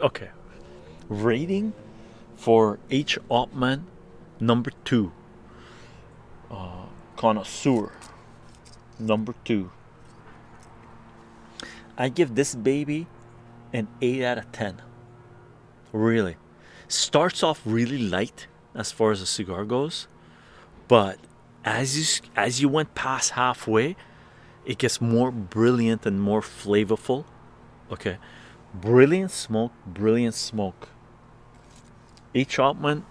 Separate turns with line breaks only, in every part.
okay. Rating for H. Upmann number two. Uh, connoisseur number two. I give this baby an 8 out of 10. Really. Starts off really light as far as a cigar goes, but as you as you went past halfway, it gets more brilliant and more flavorful. Okay. Brilliant smoke, brilliant smoke. H. Upmann,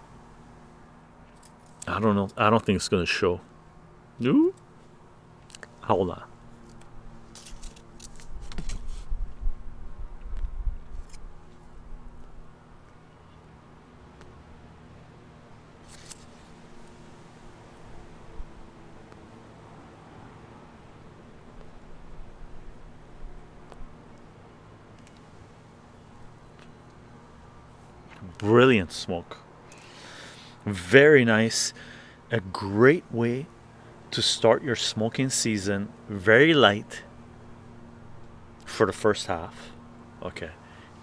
I don't know. I don't think it's to show. No? Hold on. Brilliant smoke. Very nice. A great way to start your smoking season. Very light for the first half. Okay.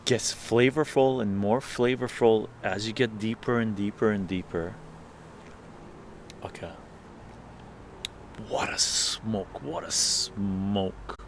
Gets flavorful and more flavorful as you get deeper and deeper and deeper. Okay. What a smoke. What a smoke